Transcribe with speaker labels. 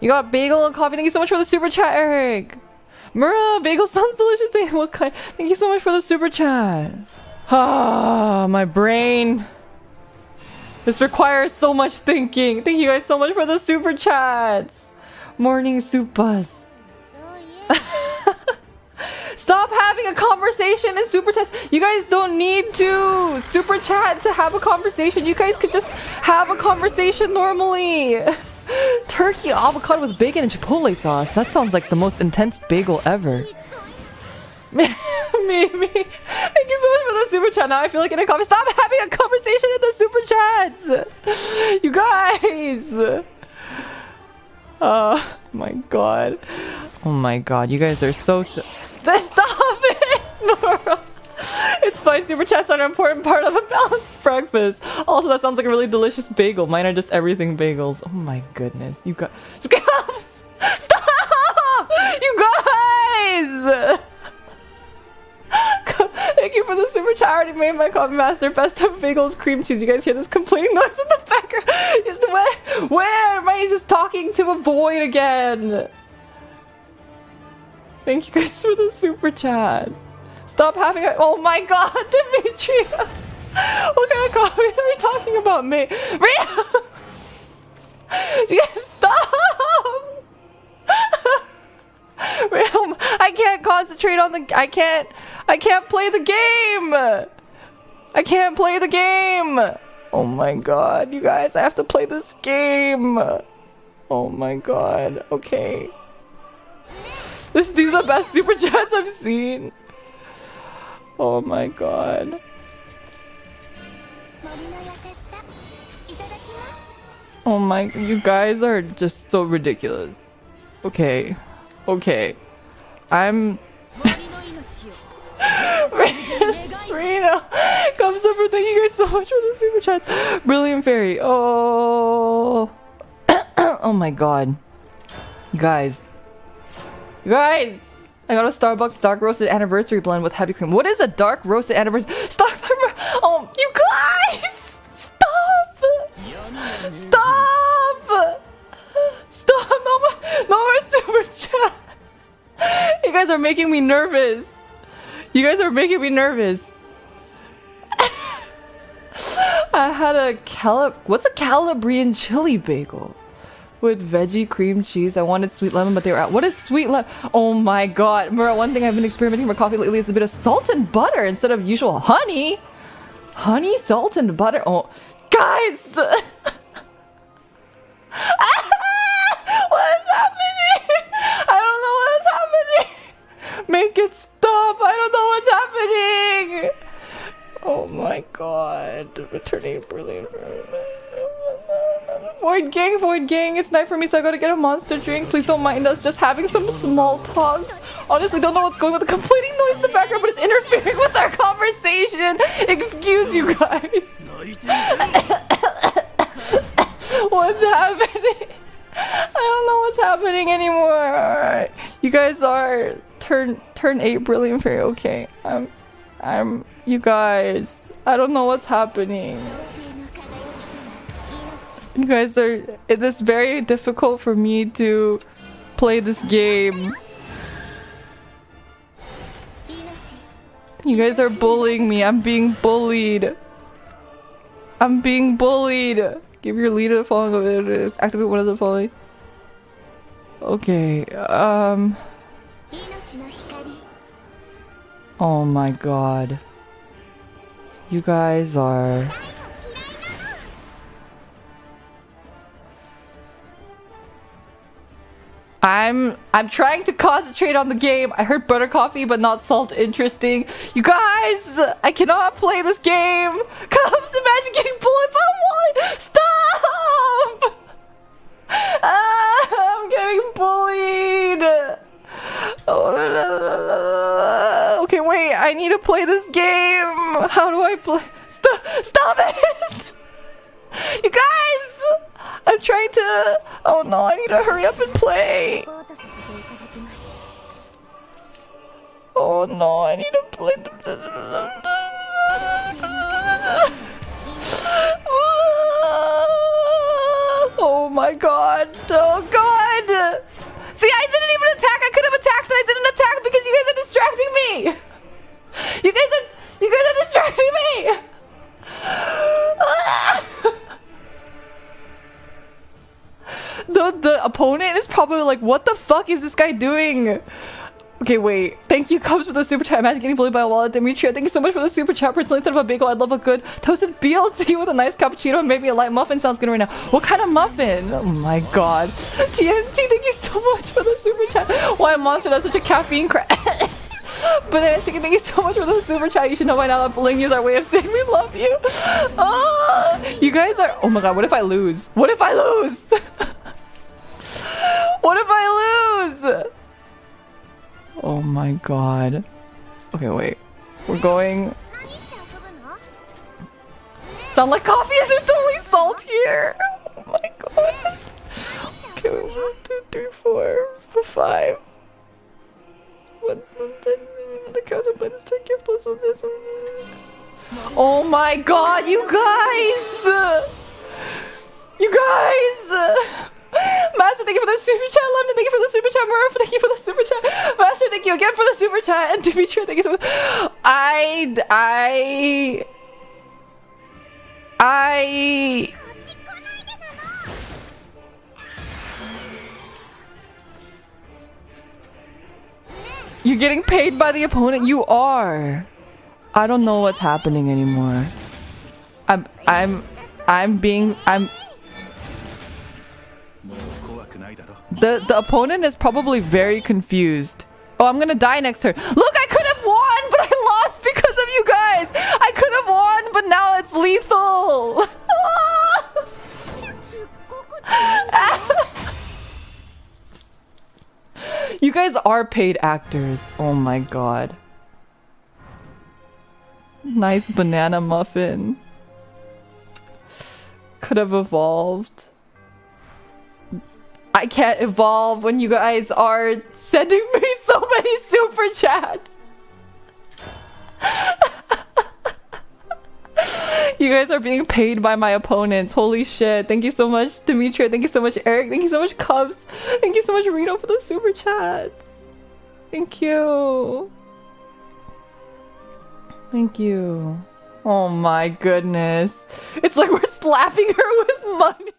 Speaker 1: You got bagel and coffee. Thank you so much for the super chat, Eric. Mura, bagel sounds delicious. What kind? Thank you so much for the super chat. Ah, my brain. This requires so much thinking. Thank you guys so much for the super chats. Morning supas. Stop having a conversation in super chat. You guys don't need to super chat to have a conversation. You guys could just have a conversation normally. Turkey avocado with bacon and chipotle sauce. That sounds like the most intense bagel ever. Maybe. Thank you so much for the super chat. Now I feel like in a conversation. Stop having a conversation in the super chats. You guys. Oh my god. Oh my god. You guys are so. Stop it, Nora. It's fine. Super chats are an important part of a balanced breakfast. Also, that sounds like a really delicious bagel. Mine are just everything bagels. Oh my goodness. You got. Stop! Stop! You guys! Thank you for the super chat. I already made my coffee master. Best of bagels, cream cheese. You guys hear this complaining noise in the background? Where? Where? Am I just talking to a void again? Thank you guys for the super chat. Stop having a- Oh my god, Demetria! What kind of coffee are we talking about, mate? Ria! yes, stop! Realm, I can't concentrate on the- I can't- I can't play the game! I can't play the game! Oh my god, you guys, I have to play this game! Oh my god, okay. This, these are the best super chats I've seen. Oh my god. Oh my, you guys are just so ridiculous. Okay. Okay. I'm... Reno! Come super, thank you guys so much for the super chat. Brilliant Fairy. Oh. oh my god. You guys. You guys! I got a Starbucks dark roasted anniversary blend with heavy cream. What is a dark roasted anniversary? Star Oh, you guys! Stop! Stop! Stop! No more, no more super chat! You guys are making me nervous. You guys are making me nervous. I had a Calib- What's a Calabrian chili bagel? With veggie cream cheese. I wanted sweet lemon, but they were out. What is sweet lemon? Oh my god. One thing I've been experimenting with coffee lately is a bit of salt and butter instead of usual honey. Honey, salt, and butter. Oh, guys! what is happening? I don't know what is happening. Make it stop. I don't know what's happening. Oh my god. Returning brilliant. Void gang, void gang, it's night for me, so I gotta get a monster drink. Please don't mind us just having some small talk. Honestly, don't know what's going on with the complaining noise in the background, but it's interfering with our conversation. Excuse you guys. what's happening? I don't know what's happening anymore. You guys are turn turn eight brilliant fairy. Okay. I'm I'm you guys. I don't know what's happening. You guys are it is very difficult for me to play this game. You guys are bullying me. I'm being bullied. I'm being bullied. Give your leader the following. Activate one of the following. Okay. Um. Oh my god. You guys are. I'm I'm trying to concentrate on the game. I heard butter coffee but not salt interesting. You guys, I cannot play this game. Comes imagine getting bullied by a wall. Stop! Ah, I'm getting bullied. Okay, wait. I need to play this game. How do I play? Stop! Stop it! You guys! I'm trying to... Oh no, I need to hurry up and play. Oh no, I need to play... Oh my god. Oh god. See, I didn't even attack. I could have attacked and I didn't attack because you guys are distracting me. You guys are you guys are distracting me. the the opponent is probably like, what the fuck is this guy doing? Okay, wait. Thank you, Cubs, for the super chat. Imagine getting bullied by a wallet. Demetria, thank you so much for the super chat. Personally, instead of a bagel, I'd love a good toasted BLT with a nice cappuccino and maybe a light muffin. Sounds good right now. What kind of muffin? Oh my god. TNT, thank you so much for the super chat. Why a monster that's such a caffeine crack. Banana Chicken, thank you so much for the super chat. You should know by now that bullying is our way of saying we love you. Oh, you guys are... Oh my god, what if I lose? What if I lose? what if I lose? Oh my god. Okay, wait. We're going... Sound like coffee isn't the only salt here! Oh my god. Okay, wait, one, two, three, four, five. One, one, the minus plus one this Oh my god, you guys! You guys! Master, thank you for the super chat. London, thank you for the super chat. Murph, thank you for the super chat. Thank you again for the super chat. And Dimitri, thank you so much. I, I, I. You're getting paid by the opponent. You are. I don't know what's happening anymore. I'm, I'm, I'm being, I'm. The the opponent is probably very confused. Oh, I'm gonna die next turn. Look, I could have won, but I lost because of you guys. I could have won, but now it's lethal. you guys are paid actors. Oh my god. Nice banana muffin. Could have evolved. I can't evolve when you guys are sending me so many super chats. you guys are being paid by my opponents. Holy shit. Thank you so much, Demetria. Thank you so much, Eric. Thank you so much, Cubs. Thank you so much, Rito, for the super chats. Thank you. Thank you. Oh my goodness. It's like we're slapping her with money.